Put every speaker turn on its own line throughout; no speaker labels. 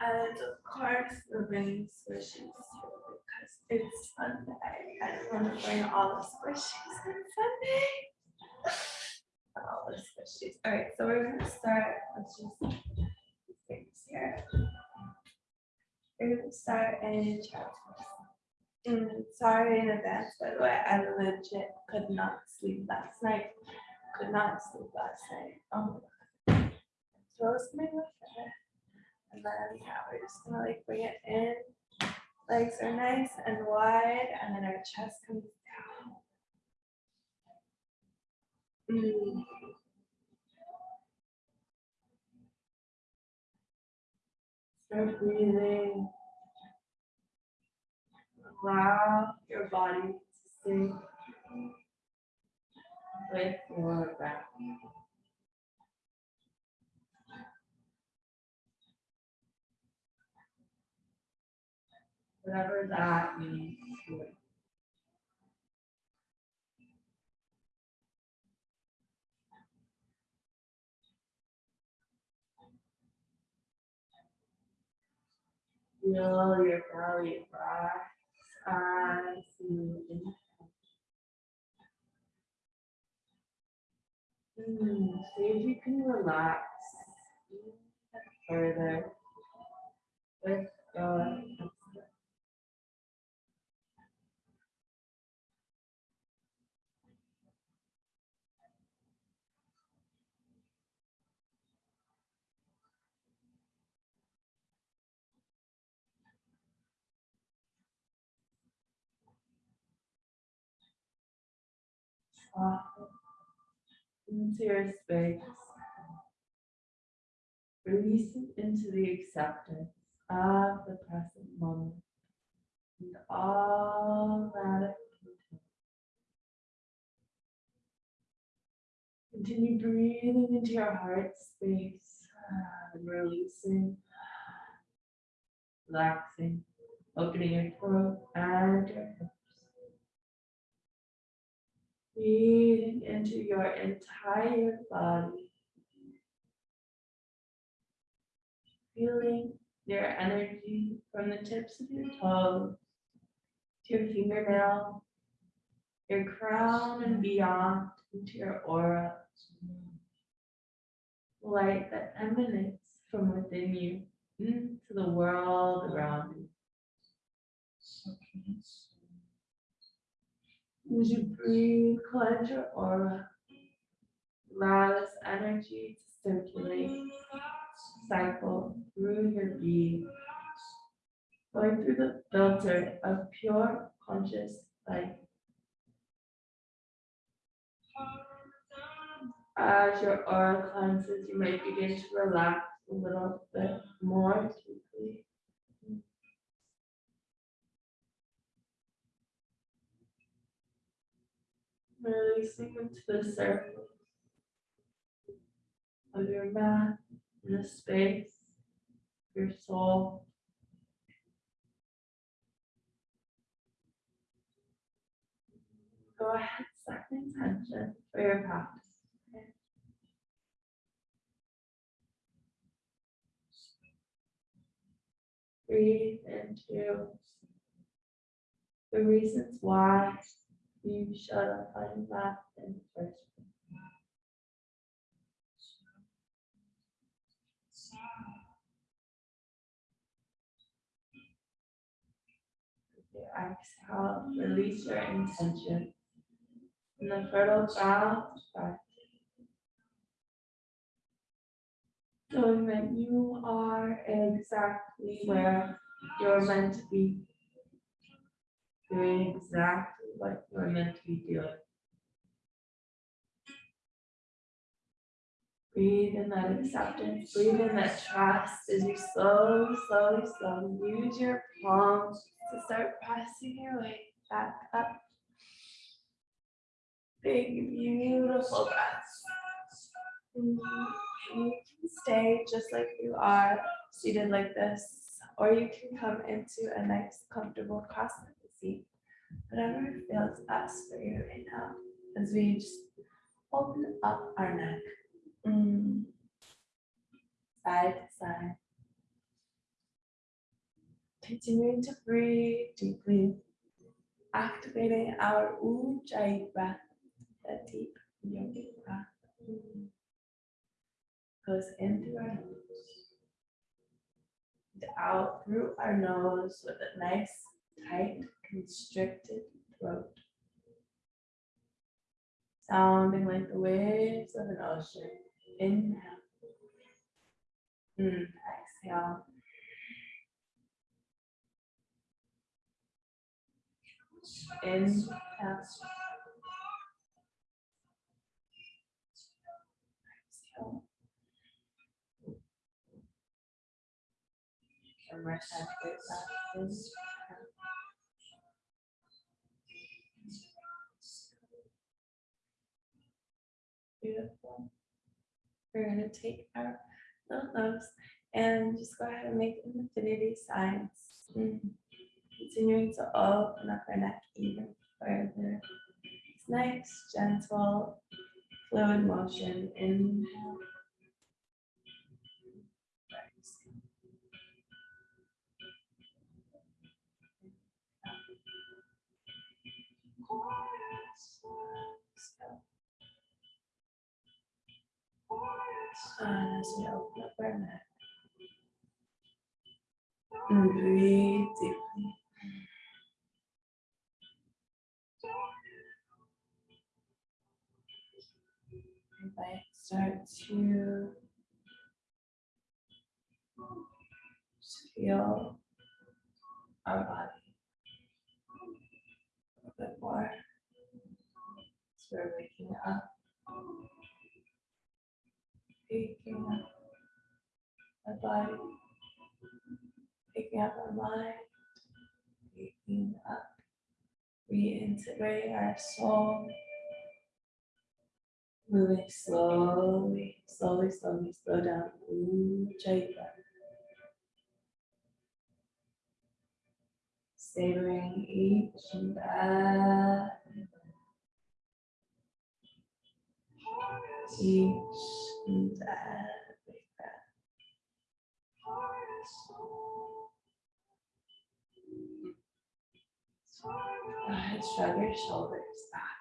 And of course, the rain squishies because it's Sunday. I don't want to bring all the squishies on Sunday. All the squishies. All right, so we're gonna start. Let's just things here. We're gonna start in chapter. Mm, sorry in advance, by the way. I legit could not sleep last night. Could not sleep last night. Oh my god. Throws me with it. And then, yeah, we're just gonna like bring it in. Legs are nice and wide, and then our chest comes down. Mm. Start breathing. Allow your body to sink with your breath. Whatever that means to you. Feel your belly rise as you inhale. See if you can relax further with your into your space. Releasing into the acceptance of the present moment and all that it. Continue breathing into your heart space and releasing, relaxing, opening your throat and your. Breathing into your entire body. Feeling your energy from the tips of your toes to your fingernail, your crown and beyond into your aura. Light that emanates from within you into the world around you. As you breathe, cleanse your aura. Allow this energy to circulate, cycle through your being, going through the filter of pure conscious light. As your aura cleanses, you may begin to relax a little bit more deeply. Releasing into the surface of your mat, in the space, your soul. Go ahead, set the intention for your practice. Breathe into the reasons why you have find that in the first your exhale, release your intention. In the fertile ground, start. Knowing that you are exactly where you're meant to be. Doing exactly what you're meant to be doing. Breathe in that acceptance, breathe in that trust as you slowly, slowly, slowly use your palms to start pressing your way back up. Big, beautiful breaths. And You can stay just like you are, seated like this, or you can come into a nice, comfortable cross-legged seat. Whatever feels best for you right now, as we just open up our neck. Mm. Side to side. continuing to breathe deeply, activating our Ujjayi breath, that deep yogic breath. Goes in through our nose, and out through our nose with a nice, tight, constricted throat. Sounding like the waves of an ocean. Inhale. Mm, exhale. Inhale. Exhale. Breath. Beautiful. We're gonna take our little nose and just go ahead and make infinity signs. Continuing to open up our neck even further. It's nice, gentle, fluid motion. Inhale. Open up our neck, and breathe deeply. You might start to feel our body a bit more. So we're waking up up our body, picking up our mind, picking up, reintegrating our soul, moving slowly, slowly, slowly, slow down. Ujjayi. Savoring each breath. Each and every breath. Go ahead, shrug your shoulders back.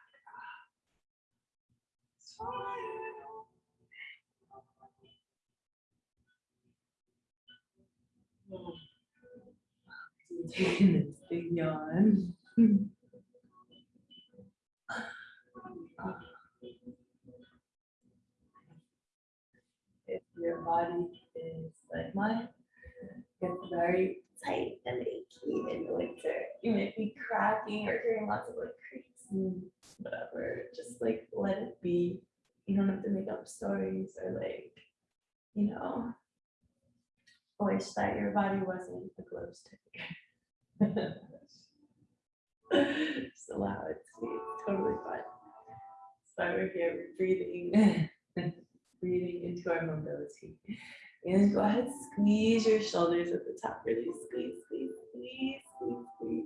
Taking this big yawn. If your body is like mine, it's very tight and achy in the winter. You might be cracking or hearing lots of like creaks and mm. whatever. Just like let it be. You don't have to make up stories or like, you know, wish that your body wasn't a glow stick. Just allow it to be totally fine. So we're here we're breathing, breathing into our mobility. And go ahead, squeeze your shoulders at the top. Really squeeze, squeeze, squeeze, squeeze, squeeze.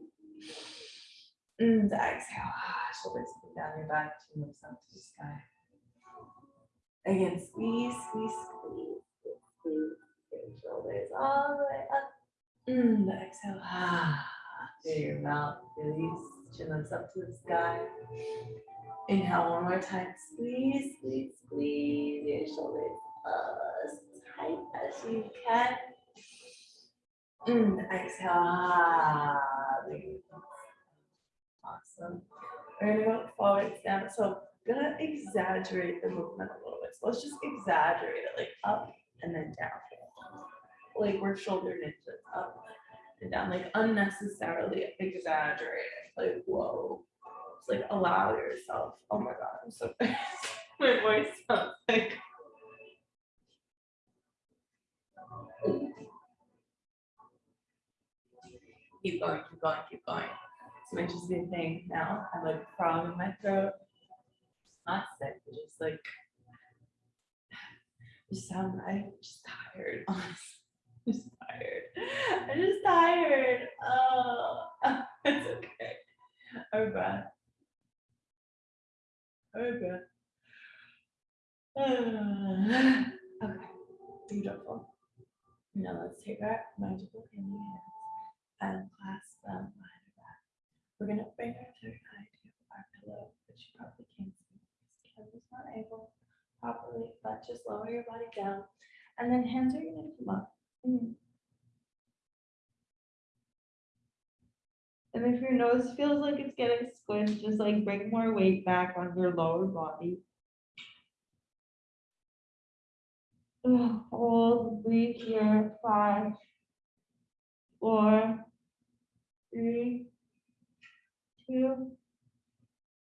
And exhale. Ah, Shoulders come down your back, chin looks up to the sky. Again, squeeze, squeeze, squeeze, squeeze, squeeze your shoulders all the way up. And exhale. Ah, through your mouth, release. Chin looks up to the sky. Inhale one more time. Squeeze, squeeze, squeeze your shoulders as tight as you can. And exhale. Ah. Awesome. We're gonna go forward down. So I'm gonna exaggerate the movement a little bit. So let's just exaggerate it like up and then down. Like we're shoulder ninjas up and down, like unnecessarily exaggerated. Like whoa. It's like allow yourself. Oh my god, I'm so my voice sounds like keep going, keep going, keep going. It's my interesting thing now. I'm like frog in my throat. It's not sick, but just like just sound I'm just tired, honestly. I'm just tired. I'm just tired. Oh, it's okay. Our breath. Our breath. okay, beautiful. Now let's take our magical candy hands and clasp them behind our back. We're gonna bring our third eye to our pillow, which you probably can't see. because Camera's not able properly, but just lower your body down. And then hands are gonna come up. Mm. And if your nose feels like it's getting squished, just like bring more weight back on your lower body. Hold, breathe here, five, four, three, two,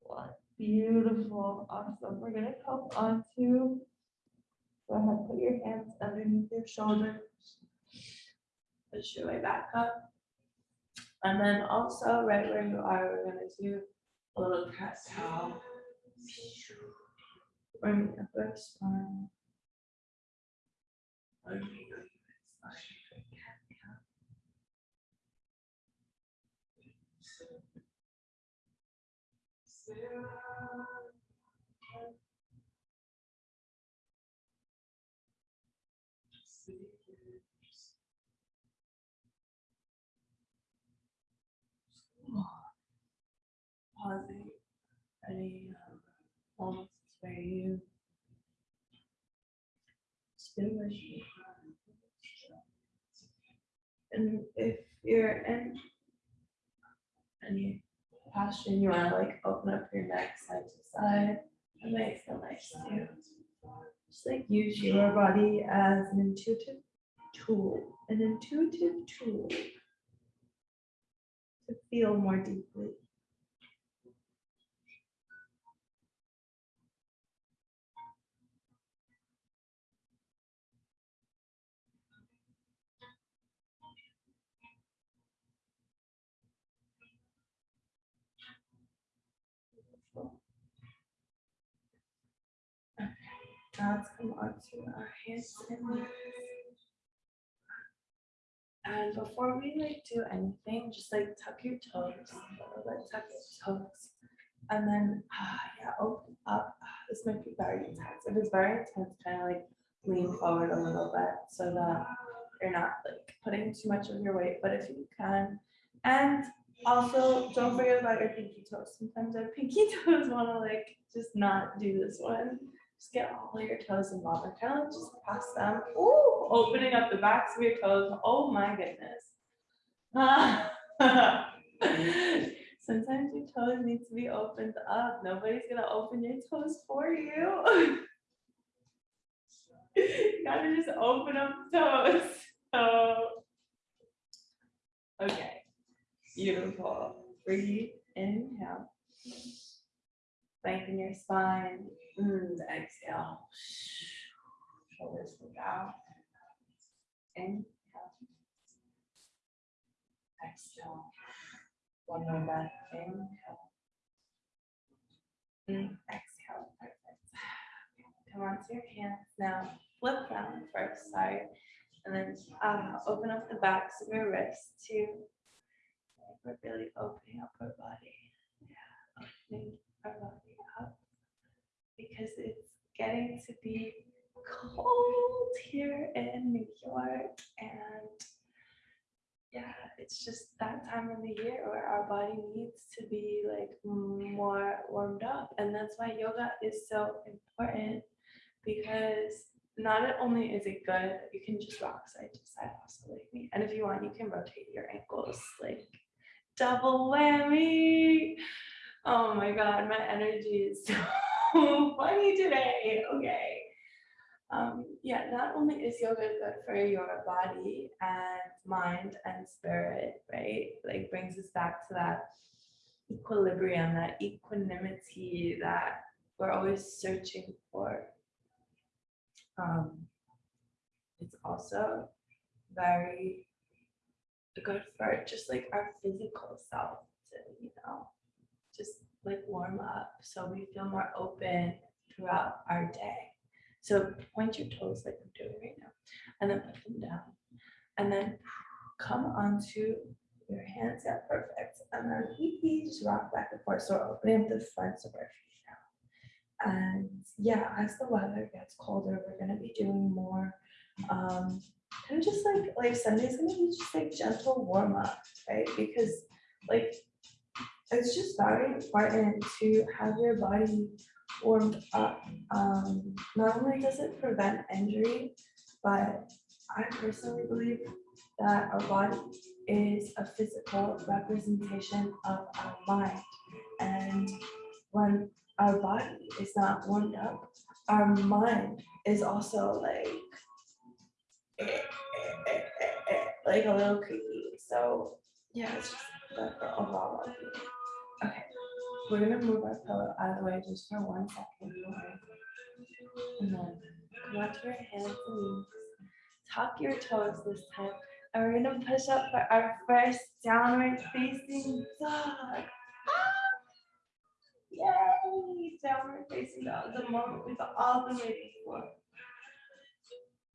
one. Beautiful, awesome. We're gonna come onto. Go ahead, put your hands underneath your shoulders. Push your way back up. And then also right where you are, we're gonna do a little cat cow. Bring the upper spine. Bring the upper spine. Cat cow. Pausing. Ready. um, Almost where you. Where. And if you're in any posture, you wanna like open up your neck side to side, that makes feel nice too. Just like use your body as an intuitive tool, an intuitive tool to feel more deeply. Okay, Let's come onto our hands and knees. And before we like do anything, just like tuck your toes, bit, tuck your toes. And then, ah, yeah, open up. Ah, This might be very intense. If it's very intense, kind of like lean forward a little bit so that you're not like putting too much of your weight, but if you can. And also, don't forget about your pinky toes. Sometimes our pinky toes want to like just not do this one. Just get all your toes involved and kind of like just press them. Ooh, opening up the backs of your toes. Oh my goodness. Sometimes your toes need to be opened up. Nobody's gonna open your toes for you. You gotta just open up the toes. So. Okay, beautiful. Breathe, inhale. Lengthen your spine. Mm, exhale. Shoulders look out. Inhale. Exhale. One more breath. Inhale. Mm, Exhale. Perfect. Come onto your hands now. Flip them first, sorry. And then uh, open up the backs of your wrists too. We're really opening up our body. Yeah, opening our body up. Because it's getting to be cold here in New York and yeah, it's just that time of the year where our body needs to be like more warmed up. And that's why yoga is so important because not only is it good, you can just rock side to side also me. And if you want, you can rotate your ankles like double whammy. Oh my God, my energy is so funny today. Okay. Um, yeah, not only is yoga good for your body and mind and spirit, right? Like brings us back to that equilibrium, that equanimity that we're always searching for. Um, it's also very good for just like our physical self to, you know, just like warm up so we feel more open throughout our day. So point your toes like I'm doing right now, and then put them down. And then come onto your hands, yeah, perfect. And then we just rock back and forth. So opening up the fronts of our feet now. And yeah, as the weather gets colder, we're gonna be doing more um, kind of just like, like Sunday's gonna be just like gentle warm up, right? Because like, it's just very important to have your body warmed up. Um, not only does it prevent injury, but I personally believe that our body is a physical representation of our mind. And when our body is not warmed up, our mind is also like like a little creepy. So yeah, it's just the, overall. Okay, we're gonna move our pillow out of the way just for one second. And then come onto your hands and knees. Tuck your toes this time. And we're gonna push up for our first downward facing dog. Ah! Yay! Downward facing dog, the moment we've all been waiting for.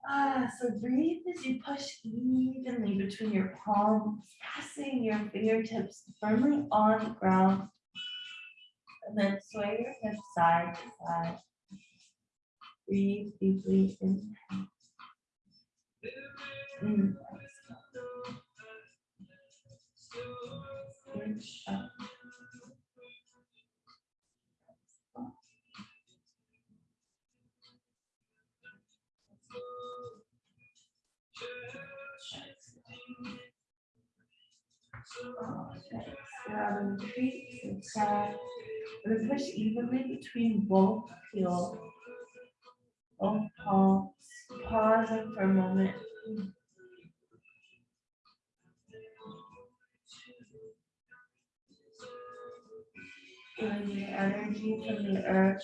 Ah, so breathe as you push evenly between your palms, pressing your fingertips firmly on the ground. And then sway your hips side to side. Breathe deeply inhale. Mm. Up. Feet and side. We're gonna push evenly between both heels. Both palms, pausing for a moment. Feeling the energy from the earth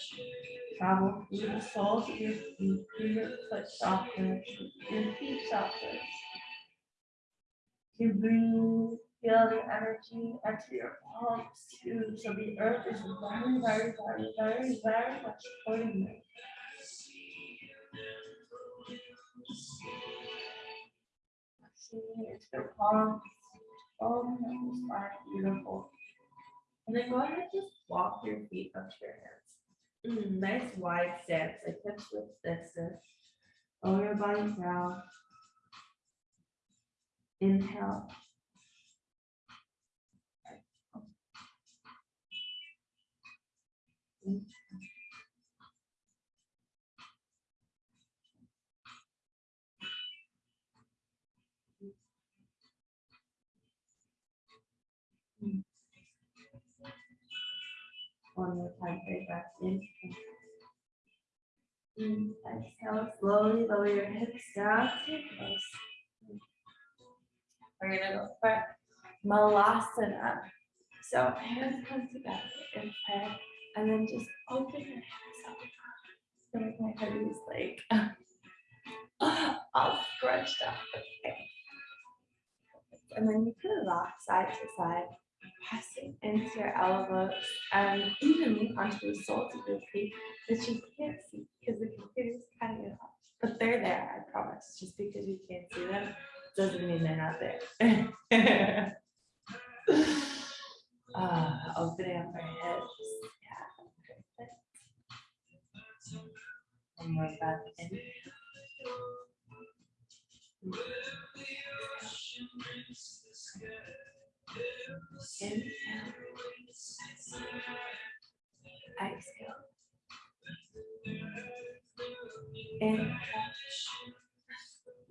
travel through the soles of your feet, through your foot sockets, your feet breathe, feel the energy your palms too. So the earth is very, very, very, very, very much supporting you. See it's your palms. Oh, that is beautiful. And then go ahead and just walk your feet up to your hands. Mm, nice wide stance, like hips width distance. Lower your body down. Inhale. One more time, big breath in. Exhale, slowly lower your hips down to your toes. We're gonna go for Malasana. So hands come together in prayer, and then just open your hands up. So my head is like all scrunched up. Okay. And then you can rock side to side, pressing into your elbows and evenly onto the soles of your feet, which you can't see because the computer's cutting it off. But they're there, I promise. Just because you can't see them doesn't mean they're not there. uh, opening up our hips. Yeah, perfect. One more breath in. Inhale. Exhale. Inhale.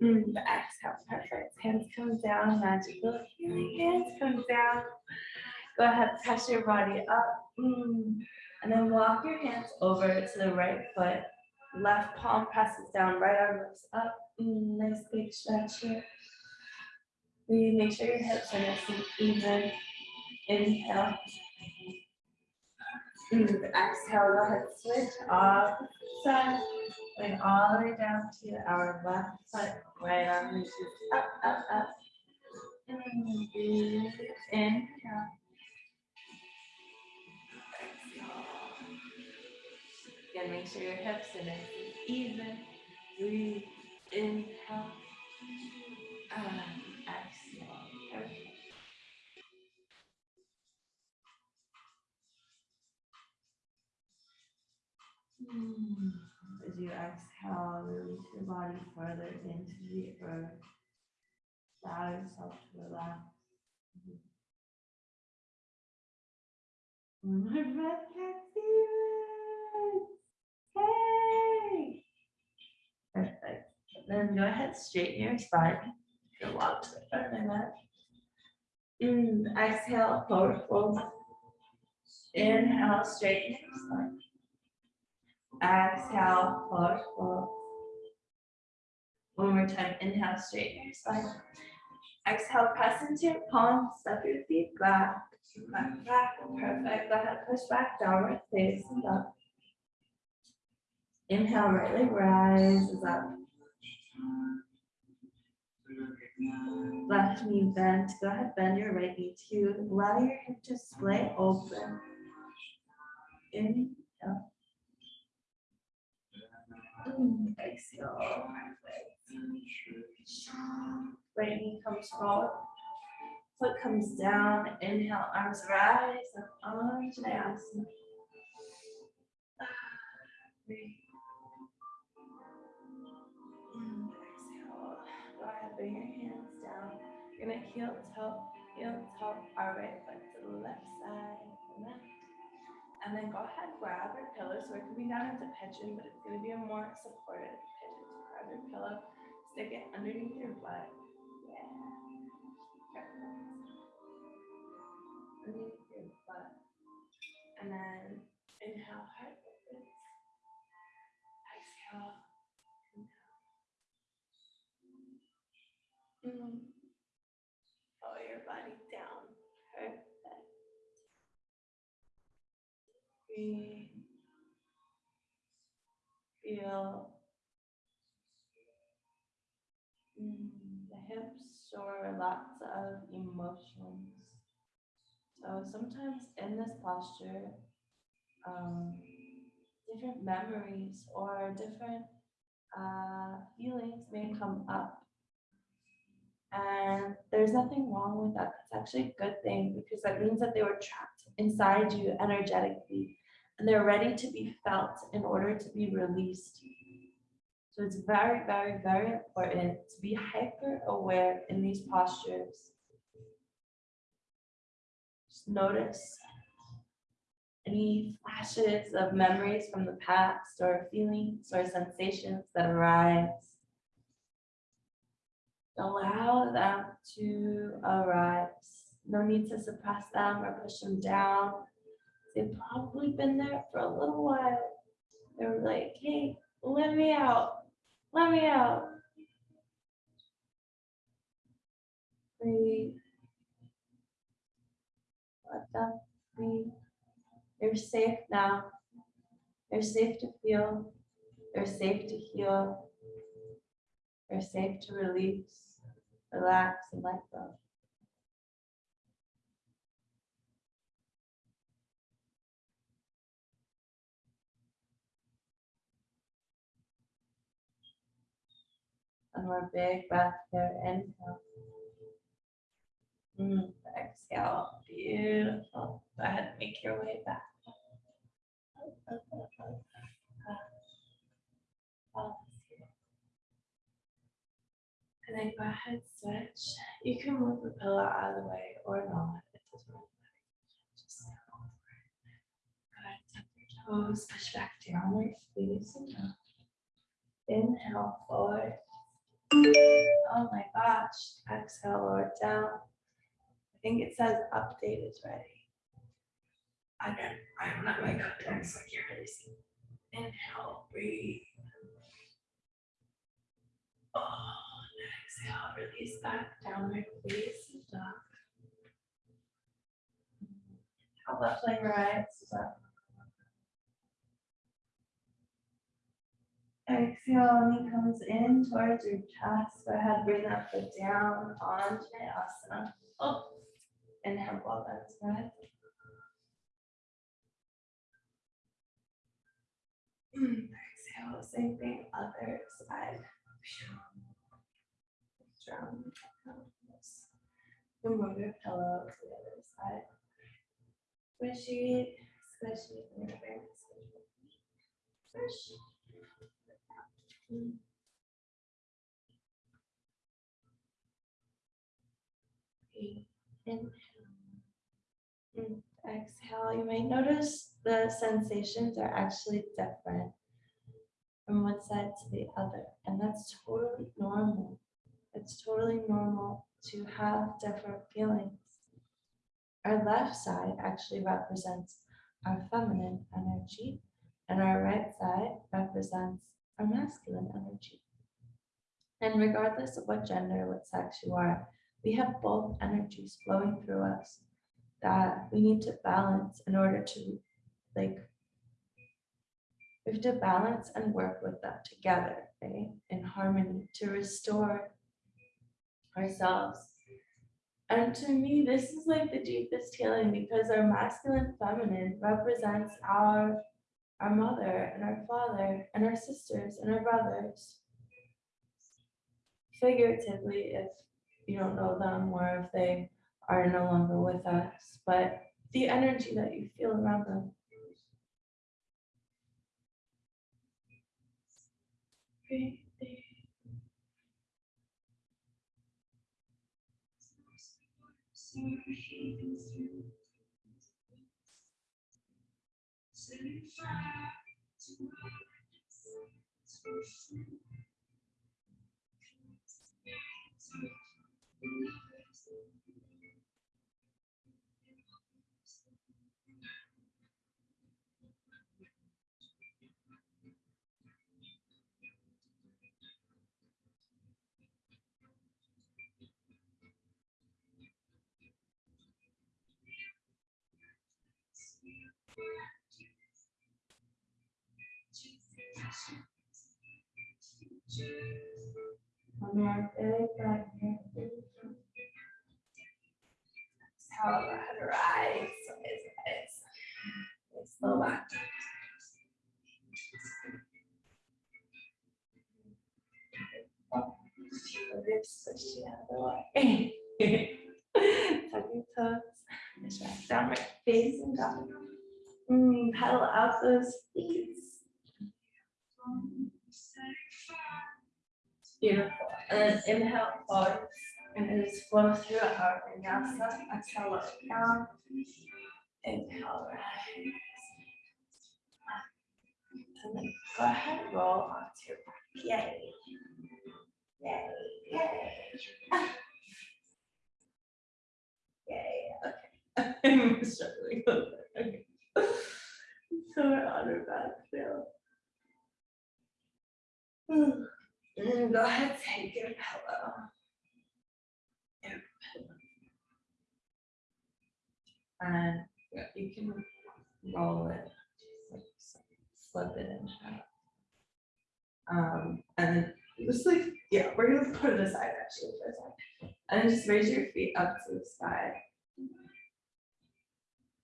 Mm, the exhale, perfect. Hands come down, magical healing hands come down. Go ahead, press your body up. Mm, And then walk your hands over to the right foot. Left palm presses down, right arm lifts up. Mm, Nice big stretch here. Breathe, make sure your hips are nice and even. Inhale. Mm, Exhale, go ahead, switch off side. Going all the way down to our left foot, right arm reaches up, up, up. And breathe, inhale. Again, make sure your hips are nice and even. Breathe, inhale. And exhale. Perfect. As you exhale, release your body further into the earth. Allow yourself to relax. One more breath, Cat Stevens. Hey. Perfect. Then go ahead, straighten your spine. Go walk to the front of mat. Mm, exhale, forward fold. Inhale, straighten your spine. Exhale, forward fold. One more time, inhale, straighten your spine. Exhale, press into your palms, step your feet back, back, back, perfect. Go ahead, push back, downward facing up. Inhale, right leg rises up. Left knee bent. Go ahead, bend your right knee too. Allow your hip to splay open. Inhale. Exhale. Right knee comes forward. Foot comes down. Inhale, arms rise up Anjaneyasana. Breathe. Mm, Go ahead, bring your hands down. You're gonna heel toe, heel toe, our right foot to the left side, left. And then go ahead, grab your pillow. So we're be down into pigeon, but it's gonna be a more supported pigeon. So grab your pillow, stick it underneath your butt. Yeah. Underneath your butt. And then inhale, Mm. Your body down. Perfect. Feel mm, the hips store lots of emotions. So sometimes in this posture, um, different memories or different uh, feelings may come up. And there's nothing wrong with that. It's actually a good thing because that means that they were trapped inside you energetically and they're ready to be felt in order to be released. So it's very, very, very important to be hyper aware in these postures. Just notice any flashes of memories from the past or feelings or sensations that arise. Allow them to arise. No need to suppress them or push them down. They've probably been there for a little while. They're like, hey, let me out. Let me out. Breathe. Let them breathe. You're safe now. You're safe to feel. You're safe to heal. You're safe to release, relax, and let go. One more big breath here. Inhale. Mm, exhale. Beautiful. Go ahead make your way back. And then go ahead, switch. You can move the pillow out of the way or not. It doesn't really matter. Just go over it. Go ahead, tap your toes, push back squeeze and up. Inhale forward. Oh my gosh. Exhale, lower down. I think it says update is ready. I don't, I don't have my contacts, so I can't really see. Inhale, breathe. Oh, exhale, release back downward, please. Dog. How about playing right? Exhale, knee comes in towards your chest. Go ahead, bring that foot down onto asana. Oh, inhale, ball that's good. Exhale, same thing, other side. Strong. You move your pillow to the other side. Squishy, squishy, squishy. Squish. Mm. Breathe. Inhale. Mm, Exhale, you may notice the sensations are actually different from one side to the other, and that's totally normal. It's totally normal to have different feelings. Our left side actually represents our feminine energy, and our right side represents our masculine energy. And regardless of what gender, what sex you are, we have both energies flowing through us that we need to balance in order to like we have to balance and work with them together, right? In harmony to restore ourselves. And to me, this is like the deepest healing because our masculine feminine represents our our mother and our father and our sisters and our brothers. Figuratively, if you don't know them or if they are no longer with us, but the energy that you feel around them. Breathe deep. One more big breath here. Exhale, go ahead, rise, rise, rise. Let's Ribs squishy out of the way. Tuck your toes, push back downward facing dog. Mm, pedal out those Beautiful. And inhale forward and just flow through our vinyasa. Exhale, down. Inhale, rise. And then go ahead, and roll onto your back. Yay. Yay, yay. Yay, okay. I'm struggling. Okay. So we're on our back now. And go ahead, take your pillow. And you can roll it, like slip it in. Um, and just like, yeah, we're gonna put it aside actually for a second. And just raise your feet up to the sky.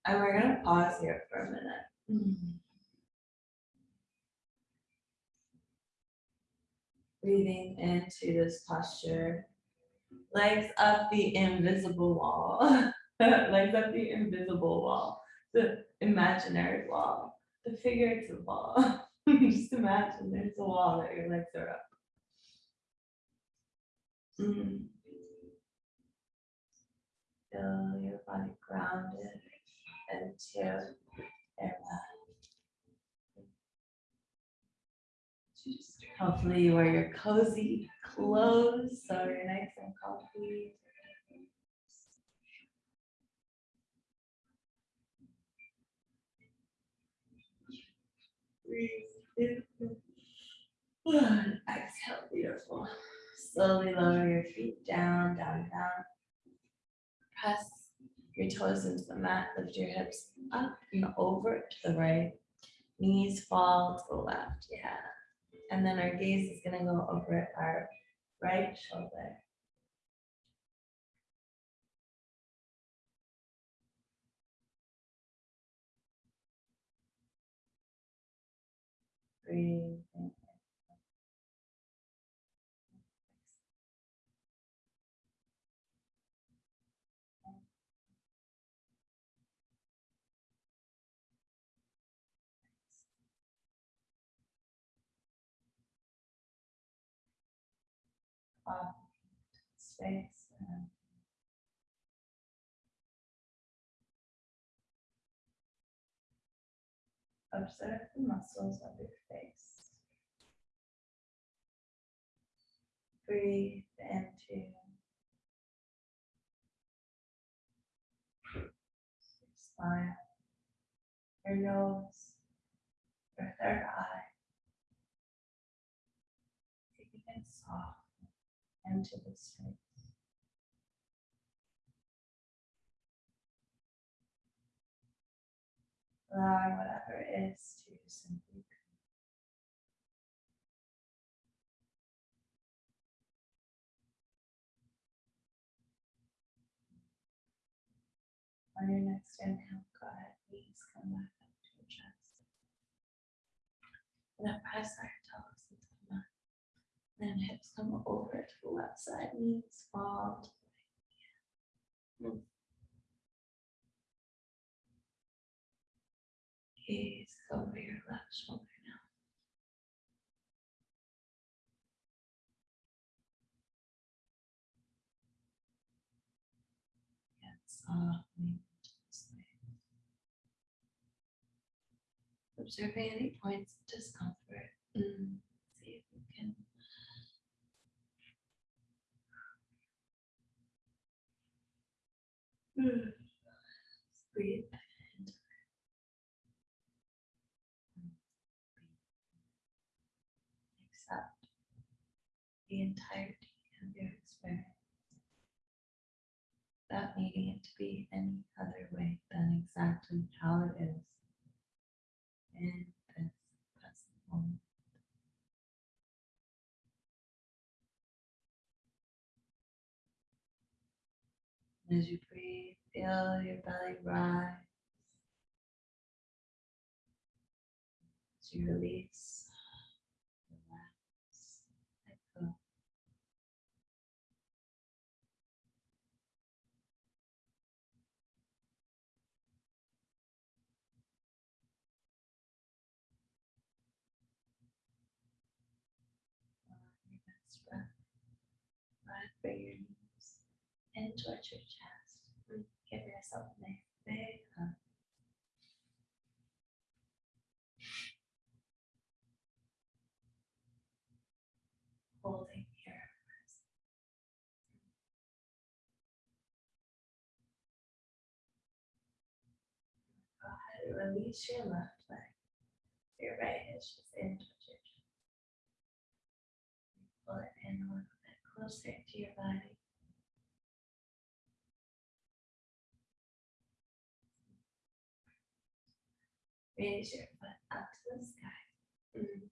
And we're gonna pause here for a minute. Breathing into this posture. Legs up the invisible wall. Legs up the invisible wall. The imaginary wall. The figurative wall. Just imagine there's a wall that your legs are up. Mm. Feel your body grounded into air mat. Hopefully you wear your cozy clothes, so you're nice and comfy. In. Exhale, beautiful. Slowly lower your feet down, down, down. Press your toes into the mat, lift your hips up and over to the right. Knees fall to the left, yeah. And then our gaze is gonna go over our right shoulder. Breathe. Off space. and Observe the muscles of your face. Breathe into your smile, your nose, your third eye. Taking it soft into the space. Allowing whatever is to simply be. On your next inhale, go ahead, knees come back up to your chest. And press our toes into the mat. Then hips come over to the left side, knees fall to the right. Mm. Gaze over your left shoulder now. And. Observing any points of discomfort. Mm, See if you can Accept the entirety of your experience. Without needing it to be any other way than exactly how it is in this present moment. As you breathe, feel your belly rise. As you release, relax, let go. Breath, right bring your in towards your chest. and Give yourself a nice big hug. Um, holding here. Go ahead and release your left leg. Your right is just in towards your chest. Pull it in a little bit closer to your body. Raise your foot up to the sky.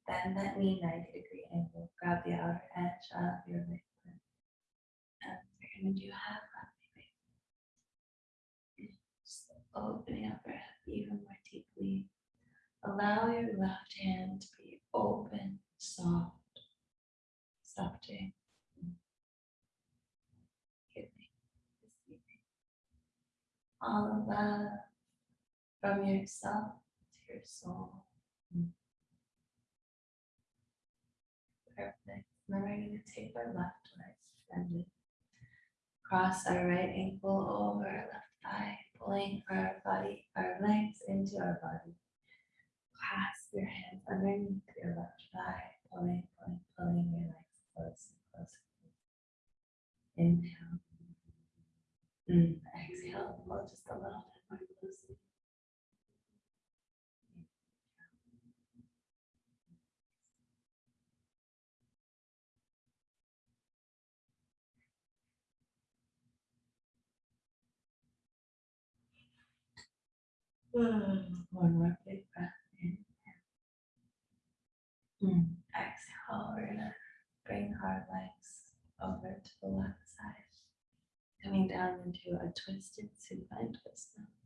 Bend that knee 90 degree angle. Grab the outer edge of your right foot. And we're going to do happy baby. Just opening up your hip even more deeply. Allow your left hand to be open, soft, softly. Give all the love from yourself your soul. Perfect. Now we're going to take our left leg extended. Cross our right ankle over our left thigh, pulling our body, our legs into our body. Clasp your hands underneath your left thigh, pulling, pulling, pulling your legs close and closer. Inhale. Mm, Exhale, pull just a little bit more closely. One more big breath in. Exhale, we're gonna bring our legs over to the left side. Coming down into a twisted supine twist now.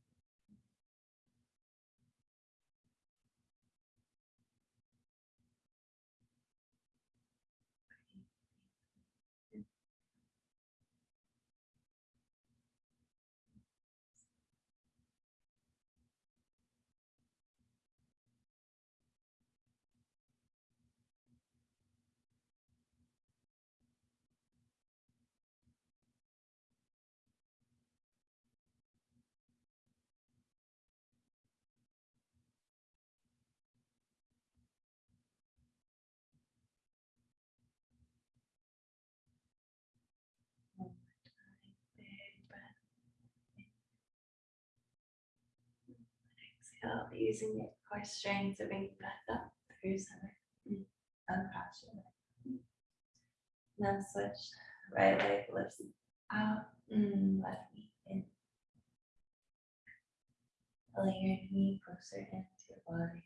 Exhale, using your core strength to bring you back up through center. Mm. Your leg. Then switch. Right leg lifts out. Mm, left knee in. Pulling your knee closer into your body.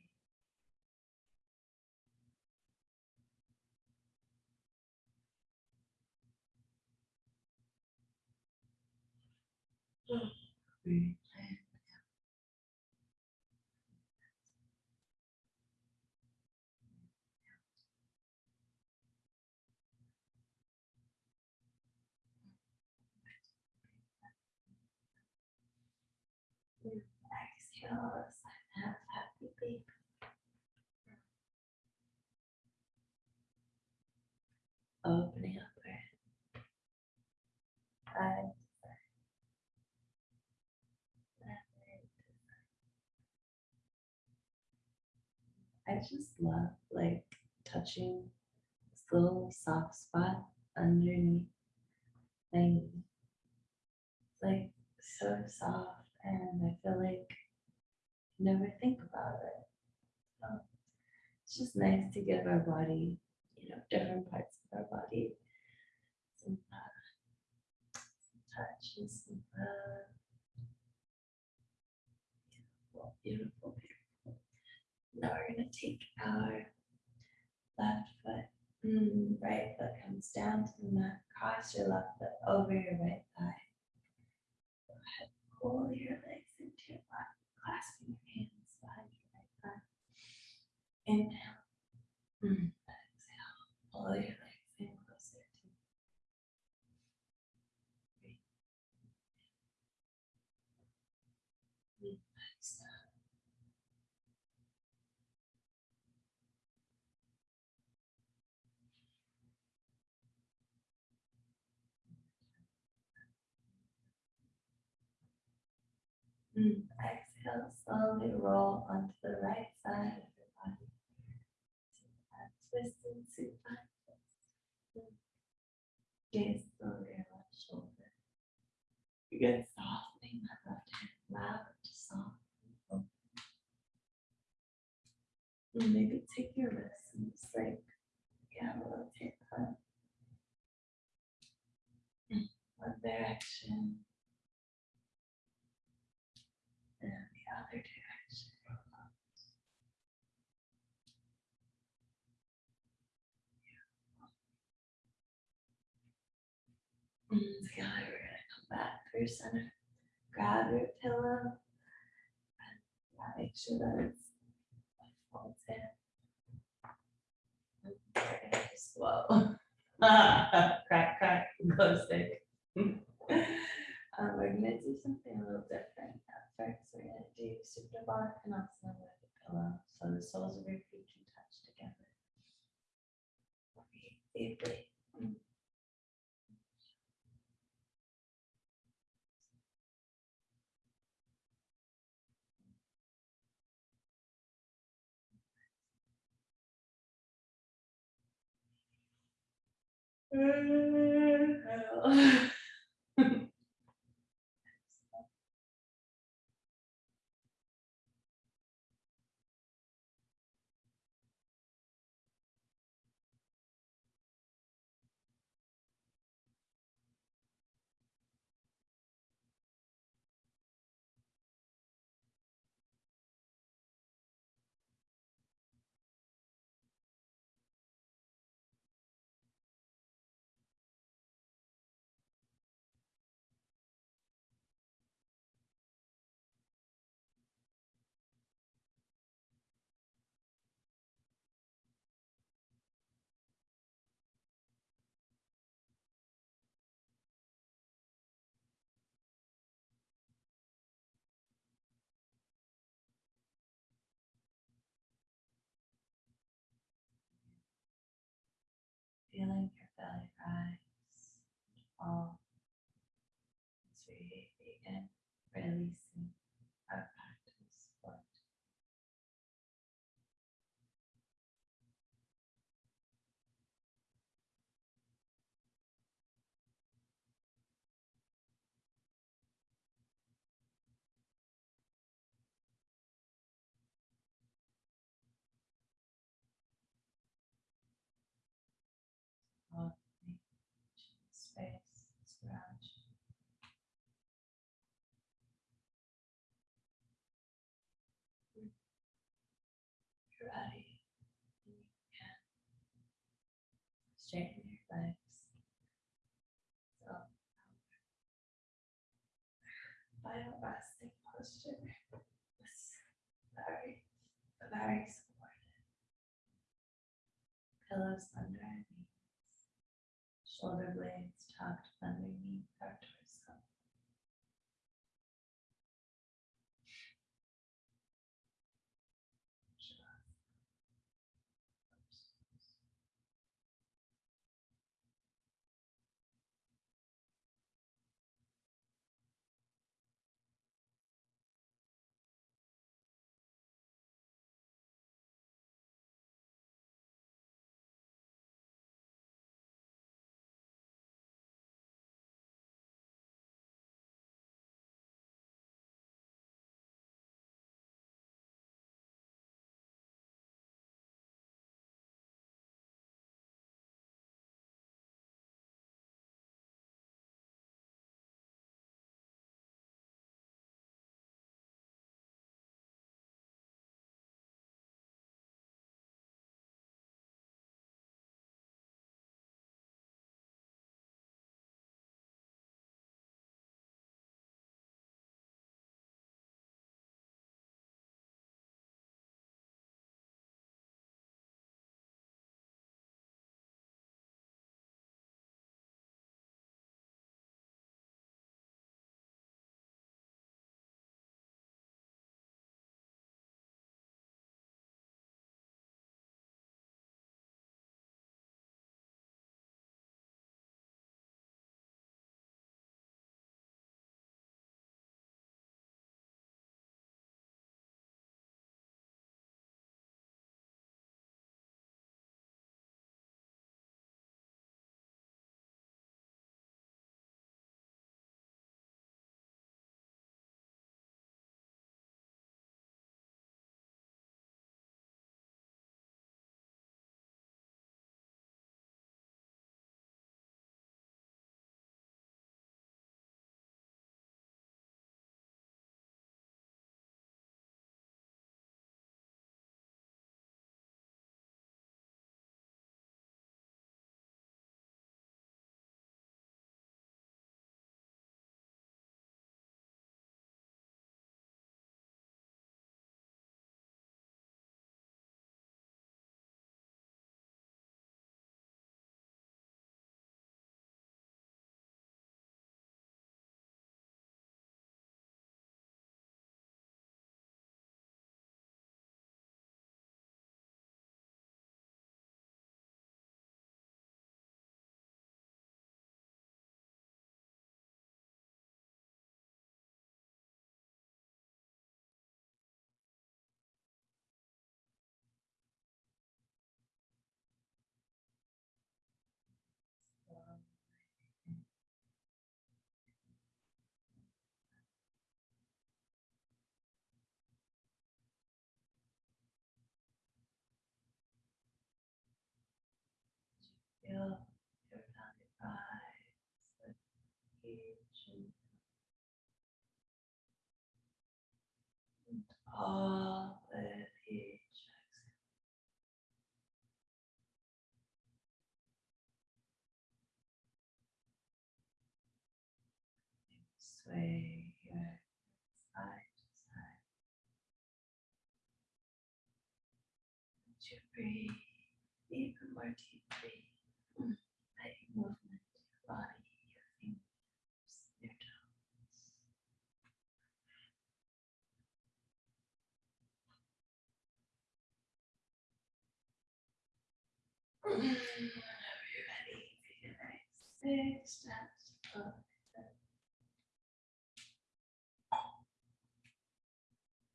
Breathe. Opening up. I just love like touching this little soft spot underneath my knee. It's like so soft and I feel like never think about it. So it's just nice to give our body, you know, different parts of our body some, uh, some touch and some love. Beautiful, beautiful, beautiful. Now we're gonna take our left foot, mm, right foot comes down to the mat, cross your left foot over your right thigh. Go ahead, pull your legs into your lap, clasping your hands behind your right thigh. Inhale. Mm, Exhale, pull your legs in closer to. Breathe. Mm, Exhale. Mm, Exhale, slowly roll onto the right side of your body. And supine twist. Mm. Over left shoulder. Begin softening that left hand, loud to soft. and Maybe take your wrist and just like, yeah, rotate them. Mm, One direction. And the other direction. And together we're gonna center. Grab your pillow. And make sure that it's folds in. Slow. Crack, crack, glow stick. Um, we're gonna do something a little different Oh. Feeling your belly rise, fall. As we begin releasing our practice. Foot. straighten your legs. So. Final posture. Very, very supportive. Pillows under our knees. Shoulder blades tucked underneath and and all with each exhale. Sway your hips side to side. As you breathe even more deeply. Mm. Letting movement to your body, your fingers, your toes. Mm. Whenever take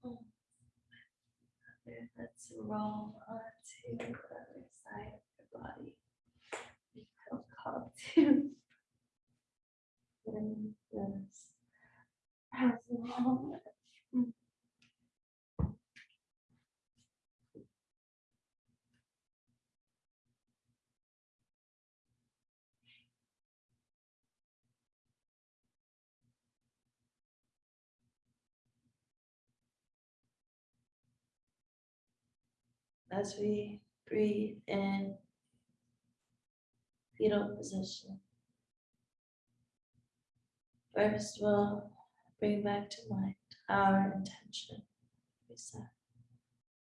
Mm. Okay, Let's roll onto the other side of your body. Feel called to. bring this as long. As we breathe in, fetal position. First, we'll bring back to mind our intention we set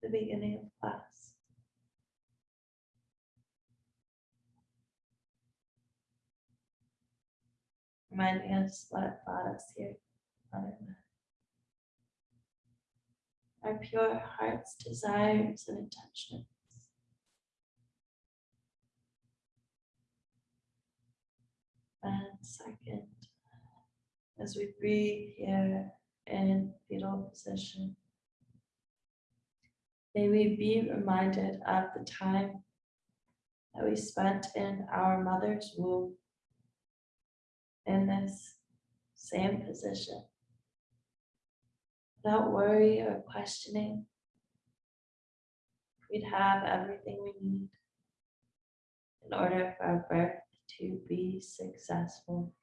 the beginning of class. Reminding us what brought us here on our. Our pure heart's desires and intentions. And second, as we breathe here in fetal position, may we be reminded of the time that we spent in our mother's womb in this same position without worry or questioning. We'd have everything we need in order for our birth to be successful.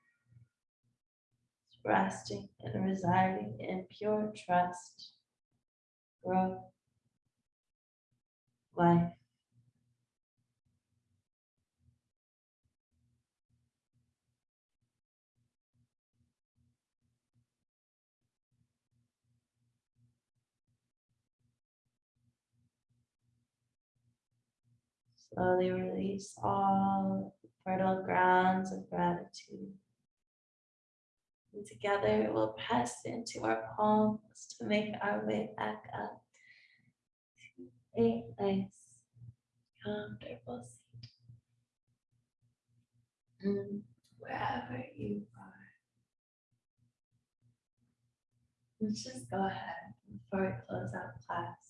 Resting and residing in pure trust, growth, life. Slowly release all fertile grounds of gratitude. And together we'll press into our palms to make our way back up to a nice, comfortable seat. And wherever you are. Let's just go ahead before we close out class.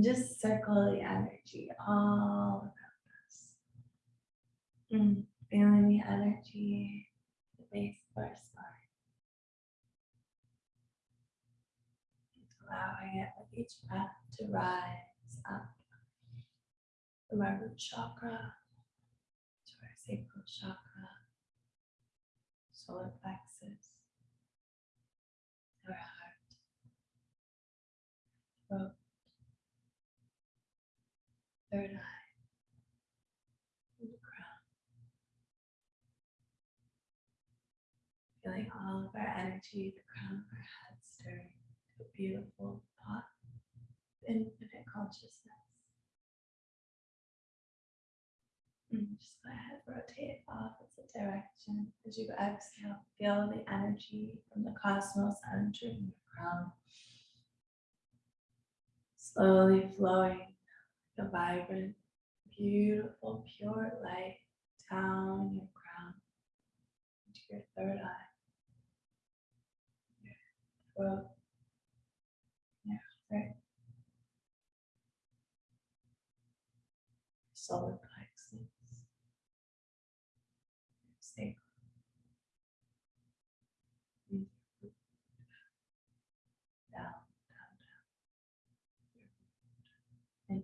Just circle the energy all around us. Mm, Feeling the energy, the base of our spine. allowing it with each breath to rise up from our root chakra to our sacral chakra, solar plexus, our heart, throat, third eye, crown. Feeling all of our energy, the crown of our head stirring a beautiful thought, of infinite consciousness. And just go ahead, rotate opposite direction as you exhale. Feel the energy from the cosmos entering your crown, slowly flowing the vibrant, beautiful, pure light down your crown into your third eye, your throat, Right. Solar plexus. Sacral. Breathe your root Down, down, down.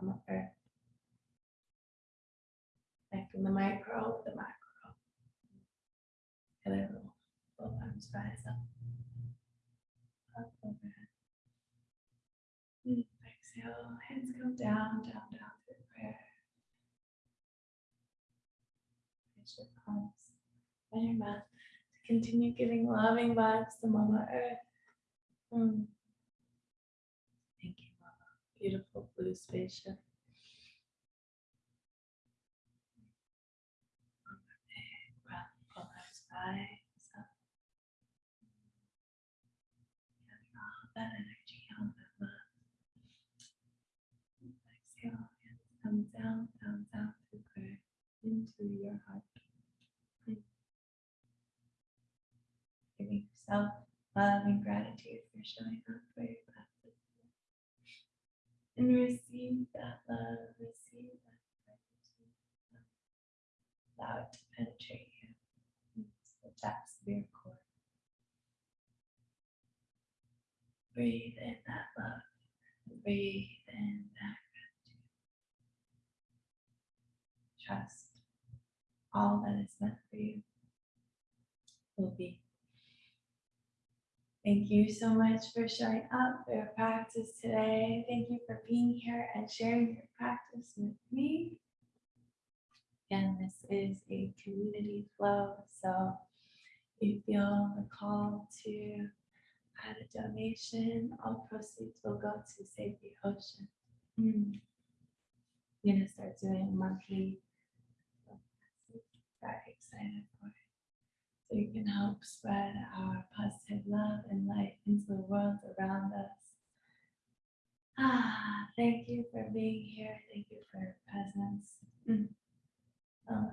Mama Earth. Connecting the micro the macro. And then both arms rise up. Up overhead. Exhale, hands come down, down, down to prayer. Place your palms on your mat to continue giving loving vibes to Mama Earth. Mm. Beautiful blue spaceship. Eyes up. Gather that energy on mat. Exhale, hands come down, down, down prayer into your heart. Giving yourself love and gratitude for showing up. And receive that love, receive that gratitude. Um, Allow it to penetrate you into the depths of your core. Breathe in that love. Breathe in that gratitude. Trust all that is meant for you will be. Thank you so much for showing up practice today. Thank you for being here and sharing your practice with me. Again, this is a community flow, so if you feel the call to add a donation, all proceeds will go to Save the Ocean. Mm. I'm gonna start doing monthly. Very excited for it. So you can help spread our positive love and light into the world around us. Ah, thank you for being here. Thank you for your presence. Mm. Oh,